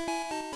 You